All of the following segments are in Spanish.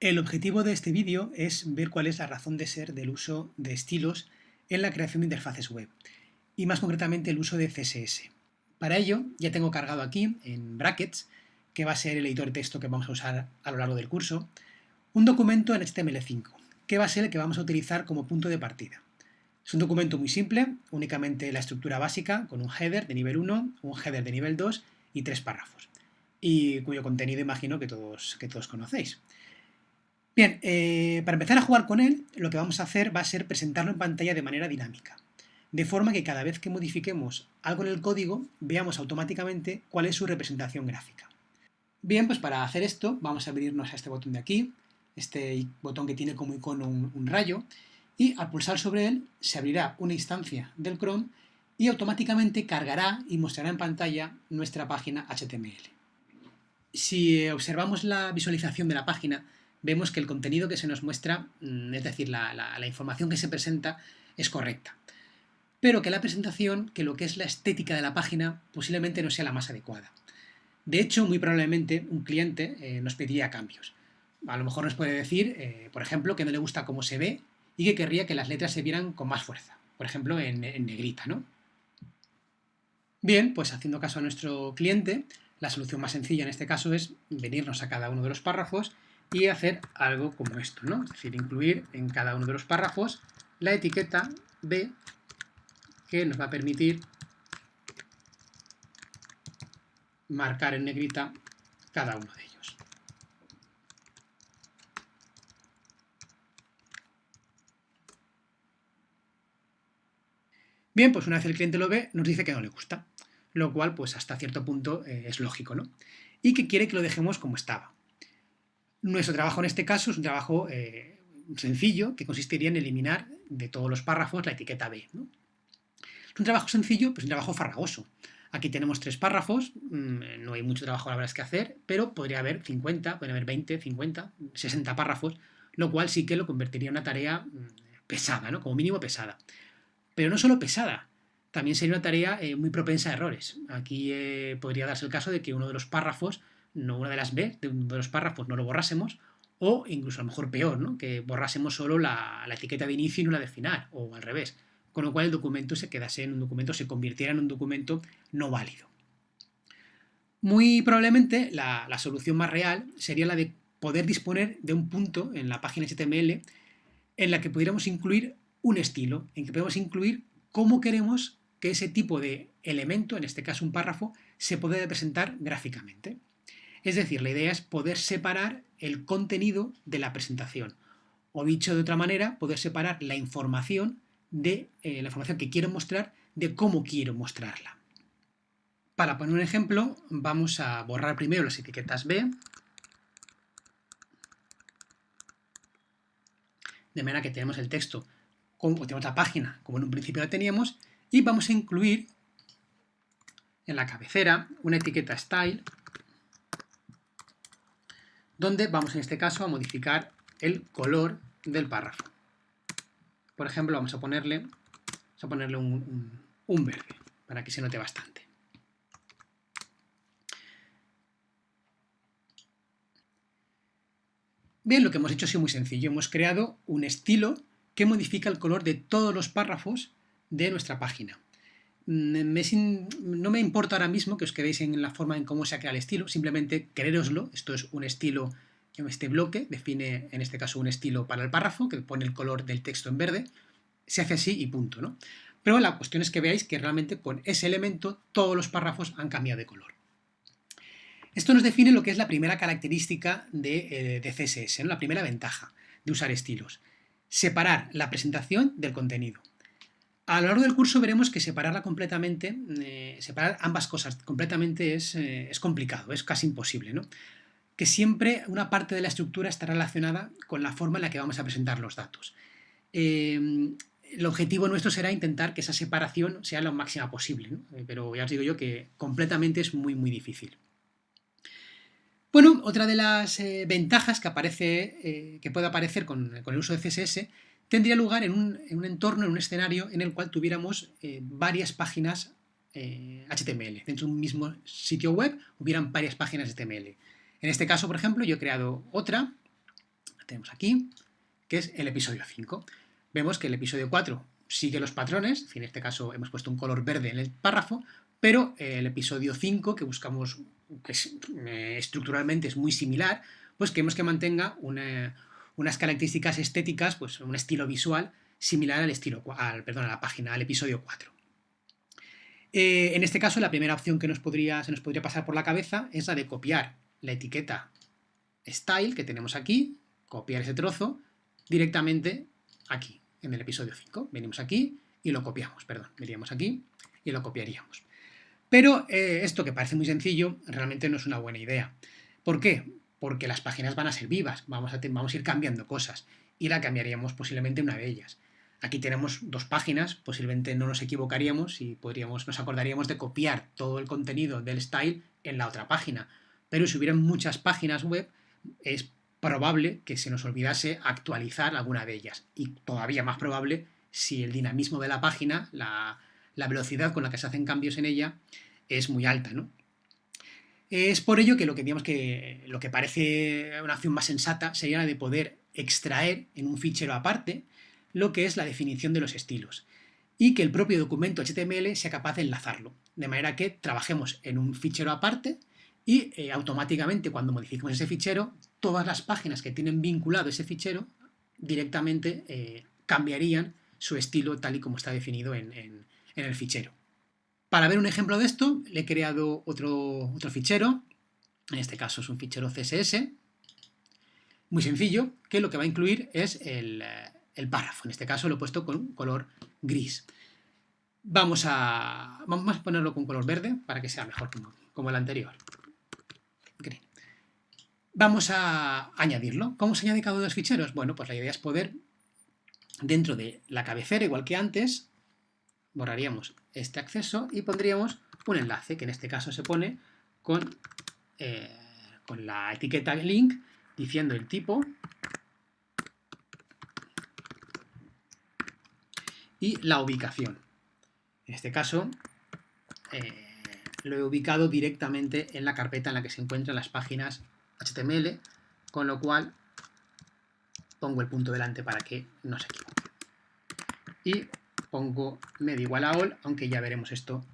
El objetivo de este vídeo es ver cuál es la razón de ser del uso de estilos en la creación de interfaces web, y más concretamente el uso de CSS. Para ello, ya tengo cargado aquí, en brackets, que va a ser el editor de texto que vamos a usar a lo largo del curso, un documento en HTML5, que va a ser el que vamos a utilizar como punto de partida. Es un documento muy simple, únicamente la estructura básica, con un header de nivel 1, un header de nivel 2 y tres párrafos, y cuyo contenido imagino que todos, que todos conocéis. Bien, eh, para empezar a jugar con él, lo que vamos a hacer va a ser presentarlo en pantalla de manera dinámica, de forma que cada vez que modifiquemos algo en el código, veamos automáticamente cuál es su representación gráfica. Bien, pues para hacer esto vamos a abrirnos a este botón de aquí, este botón que tiene como icono un, un rayo, y al pulsar sobre él se abrirá una instancia del Chrome y automáticamente cargará y mostrará en pantalla nuestra página HTML. Si observamos la visualización de la página, vemos que el contenido que se nos muestra, mm, es decir, la, información que se presenta, es correcta. Pero que la presentación, que lo que es la estética de la página, posiblemente no sea la más adecuada. De hecho, muy probablemente un cliente eh, nos pediría cambios. A lo mejor nos puede decir, eh, por ejemplo, que no le gusta cómo se ve y que querría que las letras se vieran con más fuerza. Por ejemplo, en, en negrita, ¿no? Bien, pues haciendo caso a nuestro cliente, la solución más sencilla en este caso es venirnos a cada uno de los párrafos y hacer algo como esto, ¿no? Es decir, incluir en cada uno de los párrafos la etiqueta B que nos va a permitir marcar en negrita cada uno de ellos. Bien, pues una vez el cliente lo ve, nos dice que no le gusta, lo cual pues hasta cierto punto eh, es lógico, ¿no? Y que quiere que lo dejemos como estaba. Nuestro trabajo en este caso es un trabajo eh, sencillo que consistiría en eliminar de todos los párrafos la etiqueta B. Es un trabajo sencillo, pero es un trabajo farragoso. Aquí tenemos tres párrafos, mm, no hay mucho trabajo la verdad es que hacer, pero podría haber 50, podría haber 20, 50, 60 párrafos, lo cual sí que lo convertiría en una tarea mm, pesada, ¿no? como mínimo pesada. Pero no solo pesada, también sería una tarea eh, muy propensa a errores. Aquí eh, podría darse el caso de que uno de los párrafos no una de las B de uno de los párrafos no lo borrásemos, o incluso a lo mejor peor, ¿no? que borrásemos solo la, etiqueta de inicio y no la de final, o al revés, con lo cual el documento se quedase en un documento, se convirtiera en un documento no válido. Muy probablemente la, solución más real sería la de poder disponer de un punto en la página HTML en la que pudiéramos incluir un estilo, en que podemos incluir cómo queremos que ese tipo de elemento, en este caso un párrafo, se pueda representar gráficamente. Es decir, la idea es poder separar el contenido de la presentación. O dicho de otra manera, poder separar la información de eh, la información que quiero mostrar de cómo quiero mostrarla. Para poner un ejemplo, vamos a borrar primero las etiquetas B, de manera que tenemos el texto, como tenemos la página como en un principio la teníamos, y vamos a incluir en la cabecera una etiqueta style donde vamos en este caso a modificar el color del párrafo. Por ejemplo, vamos a ponerle, vamos a ponerle un, verde, para que se note bastante. Bien, lo que hemos hecho ha sido muy sencillo. Hemos creado un estilo que modifica el color de todos los párrafos de nuestra página. No me importa ahora mismo que os quedéis en la forma en cómo se ha creado el estilo, simplemente quereroslo, esto es un estilo, este bloque define en este caso un estilo para el párrafo, que pone el color del texto en verde, se hace así y punto, ¿no? Pero la cuestión es que veáis que realmente con ese elemento todos los párrafos han cambiado de color. Esto nos define lo que es la primera característica de, eh, CSS, la primera ventaja de usar estilos. Separar la presentación del contenido. A lo largo del curso veremos que separarla completamente, eh, separar ambas cosas completamente es, eh, es, complicado, es casi imposible, ¿no? Que siempre una parte de la estructura está relacionada con la forma en la que vamos a presentar los datos. Eh, el objetivo nuestro será intentar que esa separación sea lo máxima posible, ¿no? pero ya os digo yo que completamente es muy muy difícil. Bueno, otra de las ventajas que, aparece, que puede aparecer con, con el uso de CSS tendría lugar en un, entorno, en un escenario en el cual tuviéramos eh, varias páginas HTML. Eh, Dentro de un mismo sitio web hubieran varias páginas HTML. En este caso, por ejemplo, yo he creado otra tenemos aquí, que es el episodio 5. Vemos que el episodio 4 sigue los patrones, en este caso hemos puesto un color verde en el párrafo, pero el episodio 5, que buscamos, que eh, estructuralmente es muy similar, pues queremos que mantenga unas características estéticas, pues un estilo visual similar al estilo, al, perdón, a la página, al episodio 4. Eh, en este caso, la primera opción que nos podría, se nos podría pasar por la cabeza es la de copiar la etiqueta style que tenemos aquí, copiar ese trozo directamente aquí, en el episodio 5. Venimos aquí y lo copiamos, perdón, veríamos aquí y lo copiaríamos. Pero eh, esto que parece muy sencillo, realmente no es una buena idea. ¿Por qué? Porque las páginas van a ser vivas, vamos a, vamos a ir cambiando cosas y la cambiaríamos posiblemente una de ellas. Aquí tenemos dos páginas, posiblemente no nos equivocaríamos y podríamos, nos acordaríamos de copiar todo el contenido del style en la otra página. Pero si hubieran muchas páginas web, es probable que se nos olvidase actualizar alguna de ellas. Y todavía más probable si el dinamismo de la página, la, velocidad con la que se hacen cambios en ella, es muy alta. ¿no? Es por ello que lo que, digamos que lo que parece una acción más sensata sería la de poder extraer en un fichero aparte lo que es la definición de los estilos y que el propio documento HTML sea capaz de enlazarlo, de manera que trabajemos en un fichero aparte y eh, automáticamente cuando modifiquemos ese fichero, todas las páginas que tienen vinculado ese fichero directamente eh, cambiarían su estilo tal y como está definido en, el fichero. Para ver un ejemplo de esto, le he creado otro, otro fichero, en este caso es un fichero CSS, muy sencillo, que lo que va a incluir es el, el párrafo. En este caso lo he puesto con color gris. Vamos a, vamos a ponerlo con color verde para que sea mejor como, el anterior. Vamos a añadirlo. ¿Cómo se añade cada uno los ficheros? Bueno, pues la idea es poder, dentro de la cabecera, igual que antes, borraríamos este acceso y pondríamos un enlace, que en este caso se pone con, eh, con la etiqueta link diciendo el tipo y la ubicación. En este caso, eh, lo he ubicado directamente en la carpeta en la que se encuentran las páginas HTML, con lo cual pongo el punto delante para que no se equivoque. Y pongo medio igual a all, aunque ya veremos esto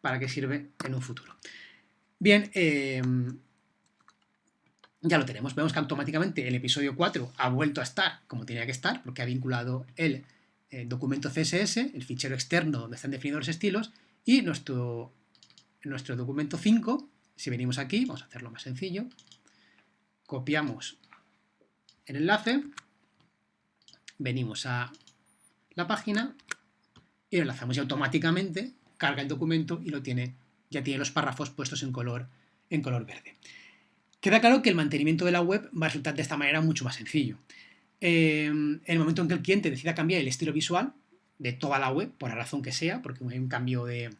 para qué sirve en un futuro. Bien, em, ya lo tenemos. Vemos que automáticamente el episodio 4 ha vuelto a estar como tenía que estar, porque ha vinculado el eh, documento CSS, el fichero externo donde están definidos los estilos, y nuestro, nuestro documento 5, si venimos aquí, vamos a hacerlo más sencillo, copiamos el enlace, venimos a la página y lo enlazamos y automáticamente carga el documento y lo tiene, ya tiene los párrafos puestos en color, en color verde. Queda claro que el mantenimiento de la web va a resultar de esta manera mucho más sencillo. Em, en el momento en que el cliente decida cambiar el estilo visual de toda la web, por la razón que sea, porque hay un cambio de,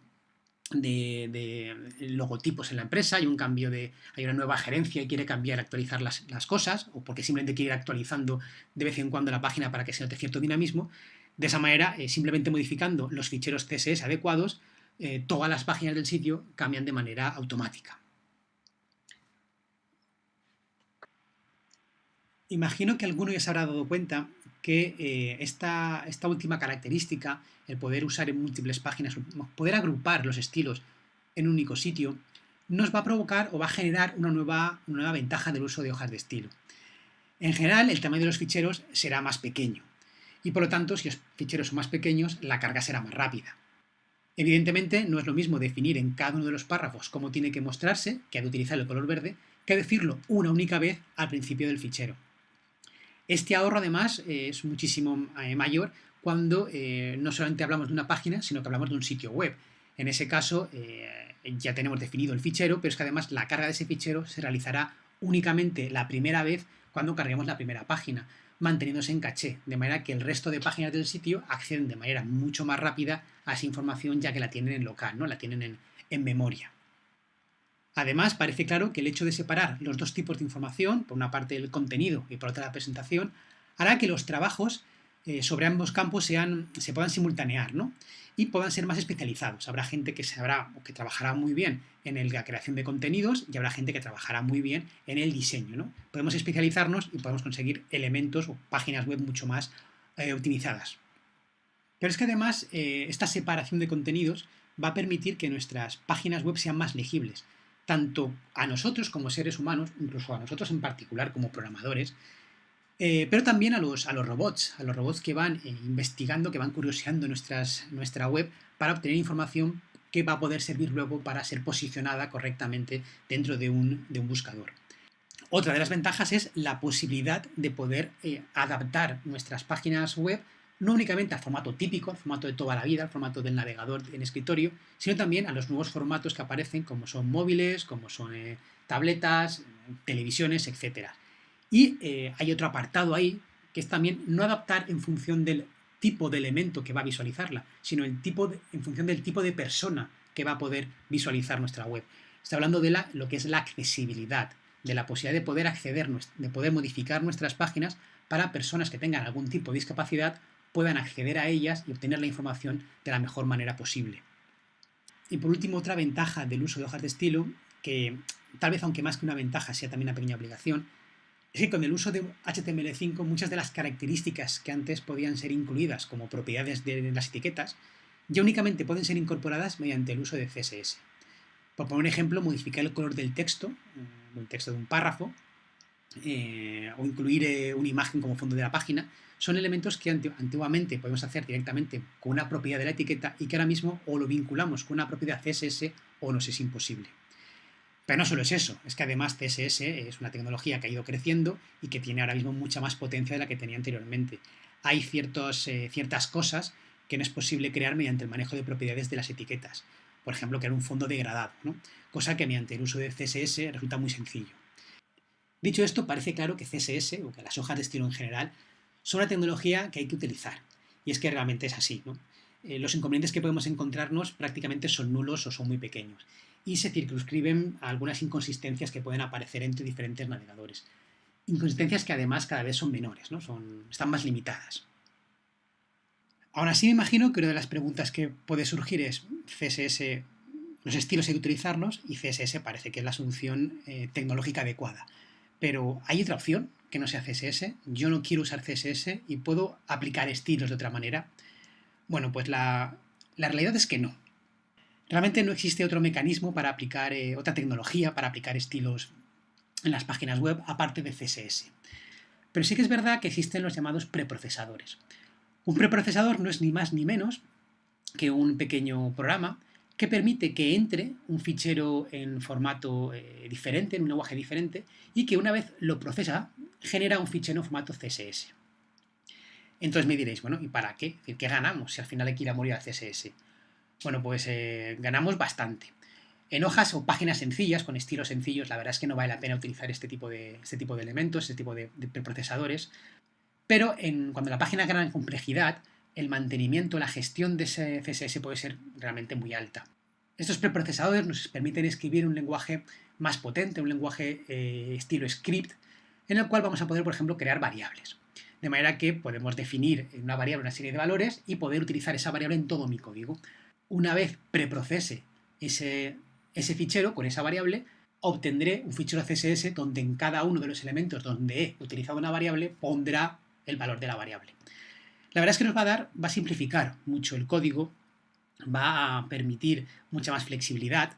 logotipos en la empresa, hay un cambio de, hay una nueva gerencia y quiere cambiar, actualizar las, cosas, o porque simplemente quiere ir actualizando de vez en cuando la página para que se note cierto dinamismo, de esa manera, eh, simplemente modificando los ficheros CSS adecuados, eh, todas las páginas del sitio cambian de manera automática. Imagino que alguno ya se habrá dado cuenta que eh, esta, esta, última característica, el poder usar en múltiples páginas, poder agrupar los estilos en un único sitio, nos va a provocar o va a generar una nueva, una nueva ventaja del uso de hojas de estilo. En general, el tamaño de los ficheros será más pequeño y por lo tanto, si los ficheros son más pequeños, la carga será más rápida. Evidentemente, no es lo mismo definir en cada uno de los párrafos cómo tiene que mostrarse, que ha de utilizar el color verde, que decirlo una única vez al principio del fichero. Este ahorro además eh, es muchísimo eh, mayor cuando eh, no solamente hablamos de una página, sino que hablamos de un sitio web. En ese caso ya tenemos definido el fichero, pero es que además la carga de ese fichero se realizará únicamente la primera vez cuando carguemos la primera página, manteniéndose en caché, de manera que el resto de páginas del sitio acceden de manera mucho más rápida a esa información ya que la tienen en local, ¿no? la tienen en memoria. Además, parece claro que el hecho de separar los dos tipos de información, por una parte el contenido y por otra la presentación, hará que los trabajos eh, sobre ambos campos se puedan simultanear y puedan ser más especializados. Habrá gente que sabrá que trabajará muy bien en la creación de contenidos y habrá gente que trabajará muy bien en el diseño. Podemos especializarnos y podemos conseguir elementos o páginas web mucho más eh, optimizadas. Pero es que además eh, esta separación de contenidos va a permitir que nuestras páginas web sean más legibles, tanto a nosotros como seres humanos, incluso a nosotros en particular como programadores, eh, pero también a los, a los robots, a los robots que van eh, investigando, que van curioseando nuestras, nuestra web para obtener información que va a poder servir luego para ser posicionada correctamente dentro de un, buscador. Otra de las ventajas es la posibilidad de poder eh, adaptar nuestras páginas web no únicamente al formato típico, al formato de toda la vida, al formato del navegador en escritorio, sino también a los nuevos formatos que aparecen como son móviles, como son tabletas, televisiones, etc. Y eh, hay otro apartado ahí, que es también no adaptar en función del tipo de elemento que va a visualizarla, sino el tipo en función del tipo de persona que va a poder visualizar nuestra web. Está hablando de la, lo que es la accesibilidad, de la posibilidad de poder acceder, de poder modificar nuestras páginas para personas que tengan algún tipo de discapacidad puedan acceder a ellas y obtener la información de la mejor manera posible. Y por último, otra ventaja del uso de hojas de estilo, que tal vez aunque más que una ventaja sea también una pequeña obligación, es que con el uso de HTML5 muchas de las características que antes podían ser incluidas como propiedades de las etiquetas ya únicamente pueden ser incorporadas mediante el uso de CSS. Por poner un ejemplo, modificar el color del texto, el mm, texto de un párrafo, eh, o incluir eh, una imagen como fondo de la página, son elementos que antiguamente podemos hacer directamente con una propiedad de la etiqueta y que ahora mismo o lo vinculamos con una propiedad CSS o nos es imposible. Pero no solo es eso, es que además CSS es una tecnología que ha ido creciendo y que tiene ahora mismo mucha más potencia de la que tenía anteriormente. Hay eh, ciertas cosas que no es posible crear mediante el manejo de propiedades de las etiquetas. Por ejemplo, crear un fondo degradado, cosa que mediante el uso de CSS resulta muy sencillo. Dicho esto, parece claro que CSS, o que las hojas de estilo en general, son una tecnología que hay que utilizar. Y es que realmente es así. Eh, los inconvenientes que podemos encontrarnos prácticamente son nulos o son muy pequeños y se circunscriben a algunas inconsistencias que pueden aparecer entre diferentes navegadores. Inconsistencias que además cada vez son menores, ¿no? son, están más limitadas. Aún así me imagino que una de las preguntas que puede surgir es CSS, los estilos hay que utilizarlos y CSS parece que es la solución eh, tecnológica adecuada. Pero ¿hay otra opción que no sea CSS? Yo no quiero usar CSS y puedo aplicar estilos de otra manera. Bueno, pues la, realidad es que no. Realmente no existe otro mecanismo para aplicar, eh, otra tecnología para aplicar estilos en las páginas web aparte de CSS. Pero sí que es verdad que existen los llamados preprocesadores. Un preprocesador no es ni más ni menos que un pequeño programa que permite que entre un fichero en formato eh, diferente, en un lenguaje diferente, y que una vez lo procesa, genera un fichero en formato CSS. Entonces me diréis, bueno, ¿y para qué? ¿Qué ganamos si al final hay que ir a morir al CSS? bueno, pues eh, ganamos bastante. En hojas o páginas sencillas, con estilos sencillos, la verdad es que no vale la pena utilizar este tipo de, este tipo de elementos, este tipo de, procesadores, pero cuando la página gana en complejidad, el mantenimiento, la gestión de ese CSS puede ser realmente muy alta. Estos preprocesadores nos permiten escribir un lenguaje más potente, un lenguaje eh, estilo script, en el cual vamos a poder, por ejemplo, crear variables. De manera que podemos definir en una variable una serie de valores y poder utilizar esa variable en todo mi código una vez preprocese ese, ese fichero con esa variable, obtendré un fichero CSS donde en cada uno de los elementos donde he utilizado una variable pondrá el valor de la variable. La verdad es que nos va a dar, va a simplificar mucho el código, va a permitir mucha más flexibilidad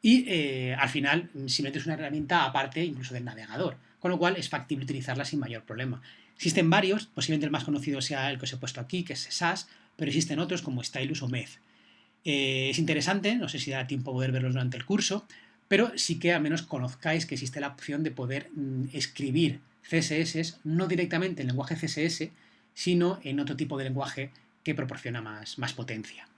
y eh, al final simplemente es una herramienta aparte incluso del navegador, con lo cual es factible utilizarla sin mayor problema. Existen varios, posiblemente el más conocido sea el que os he puesto aquí, que es SAS, pero existen otros como Stylus o Meth. Eh, es interesante, no sé si da tiempo a poder verlos durante el curso, pero sí que al menos conozcáis que existe la opción de poder mm, escribir CSS no directamente en lenguaje CSS, sino en otro tipo de lenguaje que proporciona más potencia.